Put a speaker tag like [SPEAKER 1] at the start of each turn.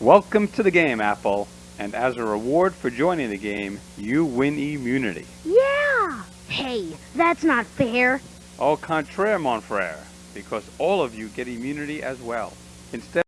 [SPEAKER 1] Welcome to the game, Apple. And as a reward for joining the game, you win immunity.
[SPEAKER 2] Yeah! Hey, that's not fair.
[SPEAKER 1] Au contraire, mon frère, because all of you get immunity as well. Instead